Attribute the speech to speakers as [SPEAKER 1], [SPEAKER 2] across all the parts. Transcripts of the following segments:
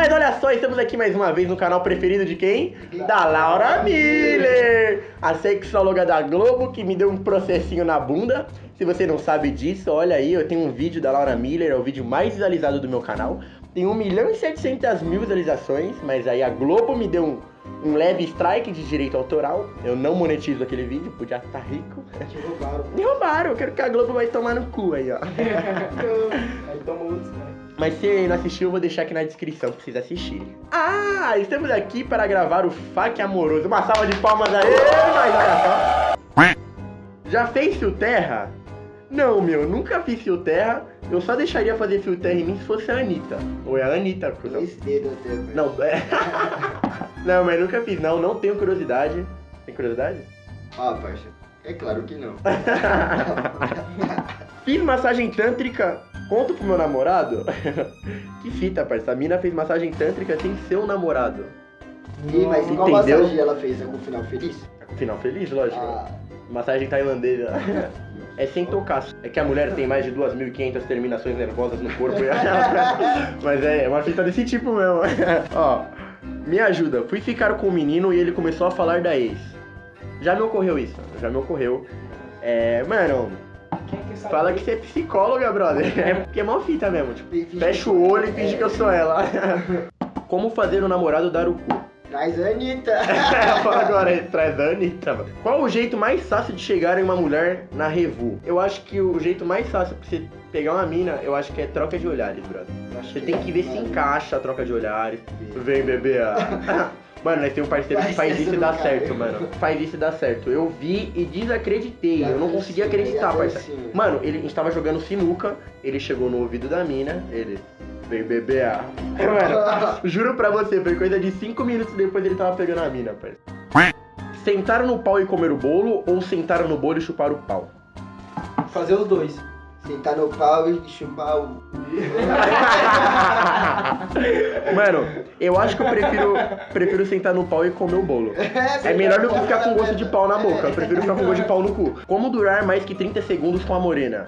[SPEAKER 1] Mas olha só, estamos aqui mais uma vez no canal preferido de quem? Da Laura Miller, a sexóloga da Globo que me deu um processinho na bunda. Se você não sabe disso, olha aí, eu tenho um vídeo da Laura Miller, é o vídeo mais visualizado do meu canal. Tem 1 milhão e 700 mil visualizações, mas aí a Globo me deu um, um leve strike de direito autoral. Eu não monetizo aquele vídeo, podia estar rico.
[SPEAKER 2] Te roubaram.
[SPEAKER 1] Me roubaram, eu quero que a Globo vai tomar no cu aí, ó.
[SPEAKER 2] Aí toma outros, né?
[SPEAKER 1] Mas se não assistiu, eu vou deixar aqui na descrição pra vocês assistirem. Ah, estamos aqui para gravar o FAQ Amoroso. Uma salva de palmas aí, mas olha só. Já fez fio terra? Não, meu, nunca fiz fio terra. Eu só deixaria fazer fio terra em mim se fosse a Anitta. Ou é a Anitta,
[SPEAKER 2] até, velho.
[SPEAKER 1] Não, é. não, mas nunca fiz, não. Não tenho curiosidade. Tem curiosidade?
[SPEAKER 2] Ah, parça. É claro que não.
[SPEAKER 1] Fiz massagem tântrica. Conto pro meu namorado? que fita, parça. A mina fez massagem tântrica sem seu namorado.
[SPEAKER 2] Ih, mas qual
[SPEAKER 1] Entendeu?
[SPEAKER 2] massagem ela fez? Algum final feliz?
[SPEAKER 1] Final feliz, lógico.
[SPEAKER 2] Ah,
[SPEAKER 1] Massagem tailandesa. É sem tocar. É que a mulher tem mais de 2.500 terminações nervosas no corpo. Mas é uma fita desse tipo mesmo. Ó, me ajuda. Fui ficar com o menino e ele começou a falar da ex. Já me ocorreu isso. Já me ocorreu. É, mano, fala que você é psicóloga, brother. É porque é mó fita mesmo. Tipo, fecha o olho e finge
[SPEAKER 2] é.
[SPEAKER 1] que eu sou ela. Como fazer o namorado dar o cu?
[SPEAKER 2] Traz a Anitta.
[SPEAKER 1] Fala agora traz a Anitta, mano. Qual o jeito mais fácil de chegar em uma mulher na Revu? Eu acho que o jeito mais fácil pra você pegar uma mina, eu acho que é troca de olhares, brother. Você tem que ver se encaixa a troca de olhares. Vem, bebê. ah. Mano, nós temos um parceiro que faz isso e dá certo,
[SPEAKER 2] cara.
[SPEAKER 1] mano. Faz isso e dá certo. Eu vi e desacreditei. Eu não conseguia acreditar, parceiro. Mano, ele, a gente tava jogando sinuca, ele chegou no ouvido da mina, ele. Vem beber a. Mano, juro pra você, foi coisa de 5 minutos depois ele tava pegando a mina, parceiro. Sentaram no pau e comer o bolo ou sentaram no bolo e chupar o pau?
[SPEAKER 3] Fazer os dois.
[SPEAKER 2] Sentar no pau e chupar o.
[SPEAKER 1] Mano, eu acho que eu prefiro, prefiro sentar no pau e comer o bolo. É melhor do que ficar com gosto de pau na boca. Eu prefiro ficar com gosto de pau no cu. Como durar mais que 30 segundos com a morena?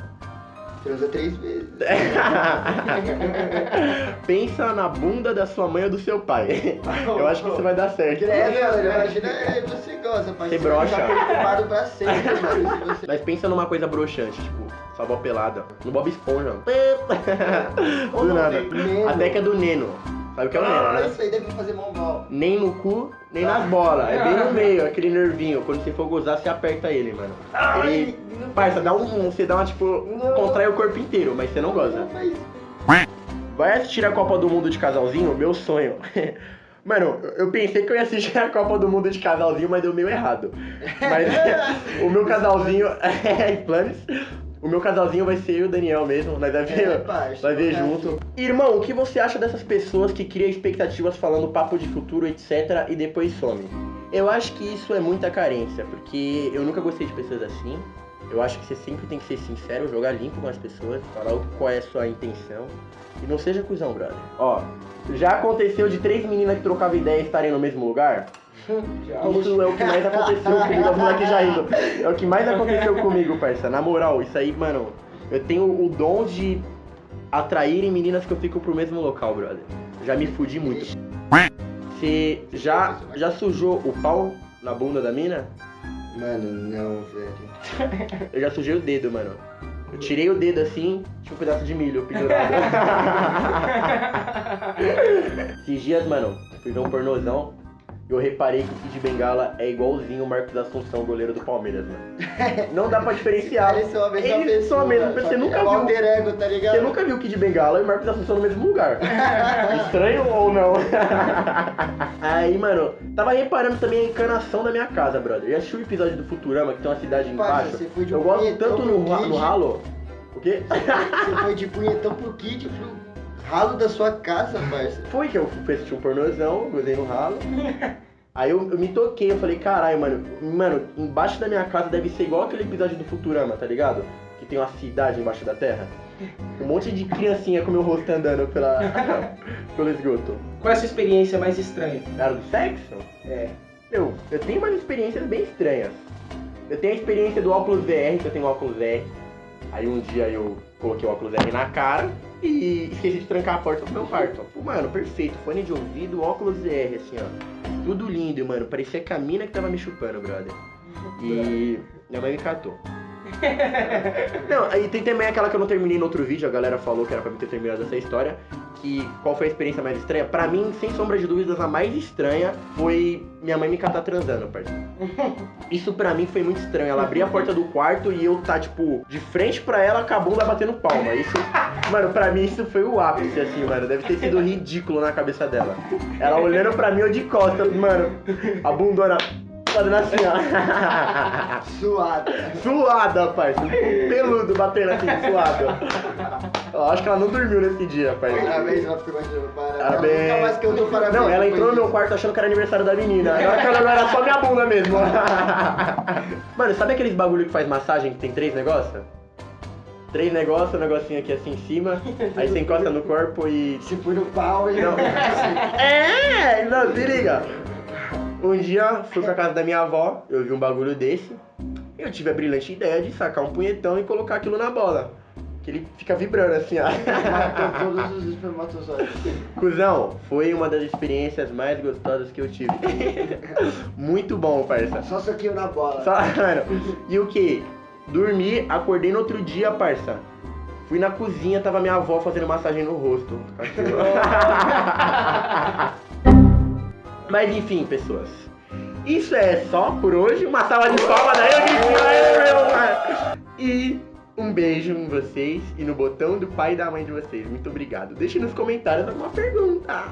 [SPEAKER 2] Transa três vezes.
[SPEAKER 1] Pensa na bunda da sua mãe ou do seu pai. Eu acho que isso vai dar certo.
[SPEAKER 2] É, mano, imagina é, você gosta, parceiro.
[SPEAKER 1] Você brocha.
[SPEAKER 2] Tá preocupado pra sempre, mano. Você...
[SPEAKER 1] Mas pensa numa coisa broxante, tipo, sua avó pelada. No Bob Esponja. Do nada. Até que é do Neno. Sabe o que é o Neno,
[SPEAKER 2] Ah,
[SPEAKER 1] né?
[SPEAKER 2] isso aí deve fazer mão mal.
[SPEAKER 1] Nem no cu, nem nas bolas. É bem no meio, aquele nervinho. Quando você for gozar, você aperta ele, mano. Ele. Parça, dá um. Você dá uma, tipo. Contrai o corpo inteiro, mas você não goza.
[SPEAKER 2] Mas
[SPEAKER 1] Vai assistir a Copa do Mundo de casalzinho? Meu sonho. Mano, eu pensei que eu ia assistir a Copa do Mundo de casalzinho, mas deu meio errado. Mas o meu casalzinho. É, planos. O meu casalzinho vai ser eu e o Daniel mesmo. Nós vai ver,
[SPEAKER 2] É,
[SPEAKER 1] vai ver junto. Irmão, o que você acha dessas pessoas que criam expectativas falando papo de futuro, etc. e depois some? Eu acho que isso é muita carência, porque eu nunca gostei de pessoas assim. Eu acho que você sempre tem que ser sincero, jogar limpo com as pessoas, falar qual é a sua intenção. E não seja cuzão, brother. Ó, já aconteceu de três meninas que trocavam ideia estarem no mesmo lugar? Isso é o que mais aconteceu comigo, as moleques já rindo. É o que mais aconteceu comigo, parça. Na moral, isso aí, mano, eu tenho o dom de atrair meninas que eu fico pro mesmo local, brother. Já me fudi muito. Você já, já sujou o pau na bunda da mina?
[SPEAKER 2] Mano, não, velho.
[SPEAKER 1] Eu já sujei o dedo, mano. Eu tirei o dedo assim, tinha um pedaço de milho pendurado. Esses dias, mano, fui ver um pornozão eu reparei que o Kid Bengala é igualzinho o Marcos Assunção, goleiro do Palmeiras, mano. Não dá pra diferenciar.
[SPEAKER 2] Eles são a mesma
[SPEAKER 1] Eles
[SPEAKER 2] pessoa.
[SPEAKER 1] são a mesma pessoa, você nunca
[SPEAKER 2] é o
[SPEAKER 1] viu.
[SPEAKER 2] alter ego, tá ligado?
[SPEAKER 1] Você nunca viu o Kid Bengala e o Marcos Assunção no mesmo lugar. Estranho ou não? Aí, mano, tava reparando também a encanação da minha casa, brother. Já assistiu o episódio do Futurama, que tem uma cidade embaixo?
[SPEAKER 2] você foi de
[SPEAKER 1] Eu
[SPEAKER 2] um
[SPEAKER 1] gosto
[SPEAKER 2] punhetão
[SPEAKER 1] tanto no, no
[SPEAKER 2] Kid.
[SPEAKER 1] ralo. O quê?
[SPEAKER 2] Você foi de punhetão pro kit, pro ralo da sua casa, parça.
[SPEAKER 1] Foi que eu fui assistir um pornozão, gozei no ralo. Aí eu, eu me toquei, eu falei, caralho, mano, mano, embaixo da minha casa deve ser igual aquele episódio do Futurama, tá ligado? Que tem uma cidade embaixo da terra. Um monte de criancinha com meu rosto andando pela, pelo esgoto.
[SPEAKER 3] Qual é a sua experiência mais estranha?
[SPEAKER 1] Na hora do sexo?
[SPEAKER 3] É.
[SPEAKER 1] Eu, eu tenho umas experiências bem estranhas. Eu tenho a experiência do óculos VR, que eu tenho óculos VR. Aí um dia eu coloquei o óculos R na cara e esqueci de trancar a porta do meu quarto. Pô, mano, perfeito. Fone de ouvido, óculos R, assim, ó. Tudo lindo, mano. Parecia a mina que tava me chupando, brother. E minha mãe me catou. Não, aí tem também aquela que eu não terminei no outro vídeo, a galera falou que era pra mim ter terminado essa história. Que qual foi a experiência mais estranha? Pra mim, sem sombra de dúvidas, a mais estranha foi minha mãe me catar transando, parceiro. Isso pra mim foi muito estranho. Ela abria a porta do quarto e eu tá, tipo, de frente pra ela com a bunda batendo palma. Isso, mano, pra mim isso foi o ápice, assim, mano. Deve ter sido ridículo na cabeça dela. Ela olhando pra mim, eu de costas, mano. A bundona fazendo assim, ó.
[SPEAKER 2] Suada.
[SPEAKER 1] Suada. Um peludo batendo assim, suado. Eu acho que ela não dormiu nesse dia, parça.
[SPEAKER 2] Parabéns, ela ficou imaginando. Parabéns. Nunca mais que eu dou parabéns.
[SPEAKER 1] Não, ela entrou no meu quarto achando que era aniversário da menina. Agora que ela não era só minha bunda mesmo. Mano, sabe aqueles bagulho que faz massagem que tem três negócios? Três negócios, um negocinho aqui assim em cima. Aí você encosta no corpo e.
[SPEAKER 2] Se põe no pau e
[SPEAKER 1] Não. É, não, se liga. Um dia fui pra casa da minha avó, eu vi um bagulho desse. Eu tive a brilhante ideia de sacar um punhetão e colocar aquilo na bola. Que ele fica vibrando assim, ó.
[SPEAKER 2] matou todos os espermatozoides.
[SPEAKER 1] Cusão, foi uma das experiências mais gostosas que eu tive. Muito bom, parça.
[SPEAKER 2] Só soquinho na bola.
[SPEAKER 1] Só, mano. E o que? Dormi, acordei no outro dia, parça. Fui na cozinha, tava minha avó fazendo massagem no rosto. Mas enfim, pessoas. Isso é só por hoje. Uma salva de palmas daí, eu. E um beijo em vocês e no botão do pai e da mãe de vocês. Muito obrigado. Deixe nos comentários alguma pergunta.